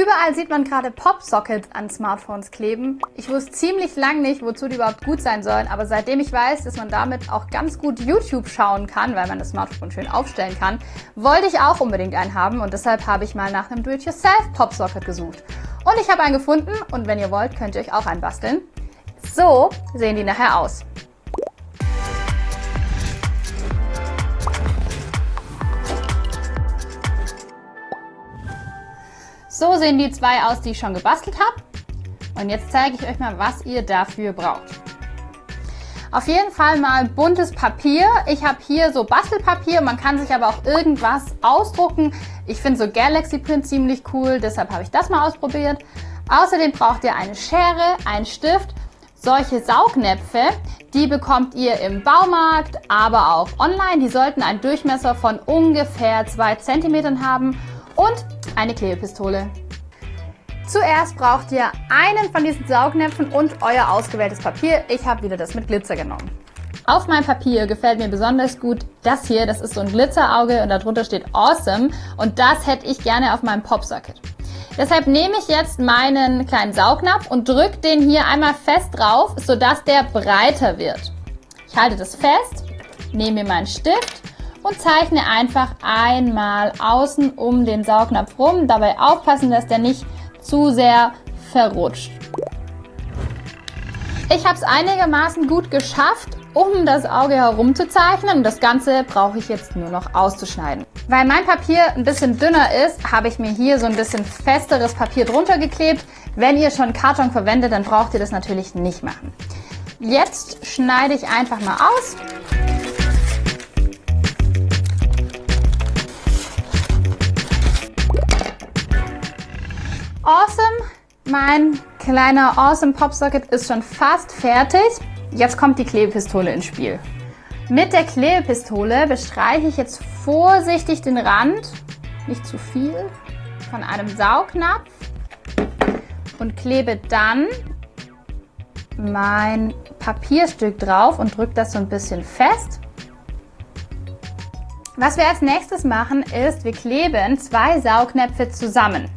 Überall sieht man gerade Popsockets an Smartphones kleben. Ich wusste ziemlich lang nicht, wozu die überhaupt gut sein sollen, aber seitdem ich weiß, dass man damit auch ganz gut YouTube schauen kann, weil man das Smartphone schön aufstellen kann, wollte ich auch unbedingt einen haben und deshalb habe ich mal nach einem Do-it-yourself Popsocket gesucht. Und ich habe einen gefunden und wenn ihr wollt, könnt ihr euch auch einen basteln. So sehen die nachher aus. So sehen die zwei aus, die ich schon gebastelt habe. Und jetzt zeige ich euch mal, was ihr dafür braucht. Auf jeden Fall mal buntes Papier. Ich habe hier so Bastelpapier, man kann sich aber auch irgendwas ausdrucken. Ich finde so Galaxy Print ziemlich cool, deshalb habe ich das mal ausprobiert. Außerdem braucht ihr eine Schere, einen Stift, solche Saugnäpfe, die bekommt ihr im Baumarkt, aber auch online. Die sollten einen Durchmesser von ungefähr 2 cm haben und eine Klebepistole. Zuerst braucht ihr einen von diesen Saugnäpfen und euer ausgewähltes Papier. Ich habe wieder das mit Glitzer genommen. Auf meinem Papier gefällt mir besonders gut das hier. Das ist so ein Glitzerauge und darunter steht Awesome. Und das hätte ich gerne auf meinem Popsocket. Deshalb nehme ich jetzt meinen kleinen Saugnapf und drücke den hier einmal fest drauf, sodass der breiter wird. Ich halte das fest, nehme mir meinen Stift und zeichne einfach einmal außen um den Saugnapf rum. Dabei aufpassen, dass der nicht zu sehr verrutscht. Ich habe es einigermaßen gut geschafft, um das Auge herum zu zeichnen. Und das Ganze brauche ich jetzt nur noch auszuschneiden. Weil mein Papier ein bisschen dünner ist, habe ich mir hier so ein bisschen festeres Papier drunter geklebt. Wenn ihr schon Karton verwendet, dann braucht ihr das natürlich nicht machen. Jetzt schneide ich einfach mal aus. Awesome, mein kleiner Awesome Popsocket ist schon fast fertig. Jetzt kommt die Klebepistole ins Spiel. Mit der Klebepistole bestreiche ich jetzt vorsichtig den Rand, nicht zu viel, von einem Saugnapf und klebe dann mein Papierstück drauf und drücke das so ein bisschen fest. Was wir als nächstes machen ist, wir kleben zwei Saugnäpfe zusammen.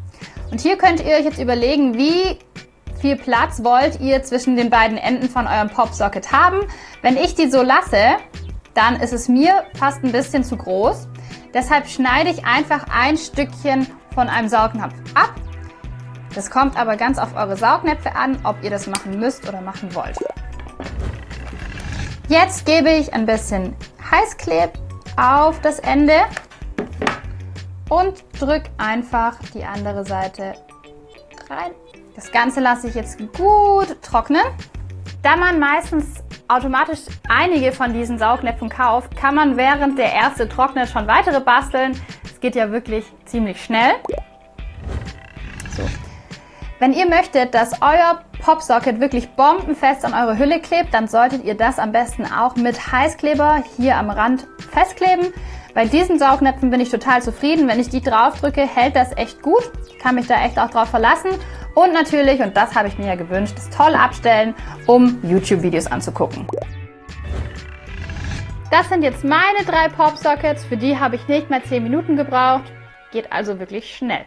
Und hier könnt ihr euch jetzt überlegen, wie viel Platz wollt ihr zwischen den beiden Enden von eurem Popsocket haben. Wenn ich die so lasse, dann ist es mir fast ein bisschen zu groß. Deshalb schneide ich einfach ein Stückchen von einem Saugnapf ab. Das kommt aber ganz auf eure Saugnäpfe an, ob ihr das machen müsst oder machen wollt. Jetzt gebe ich ein bisschen Heißkleb auf das Ende und drück einfach die andere Seite rein. Das Ganze lasse ich jetzt gut trocknen. Da man meistens automatisch einige von diesen Saugnäpfen kauft, kann man während der erste trocknet schon weitere basteln. Es geht ja wirklich ziemlich schnell. So. Wenn ihr möchtet, dass euer Popsocket wirklich bombenfest an eure Hülle klebt, dann solltet ihr das am besten auch mit Heißkleber hier am Rand festkleben. Bei diesen Saugnäpfen bin ich total zufrieden. Wenn ich die drauf drücke, hält das echt gut. Kann mich da echt auch drauf verlassen. Und natürlich, und das habe ich mir ja gewünscht, das toll abstellen, um YouTube-Videos anzugucken. Das sind jetzt meine drei Popsockets. Für die habe ich nicht mehr 10 Minuten gebraucht. Geht also wirklich schnell.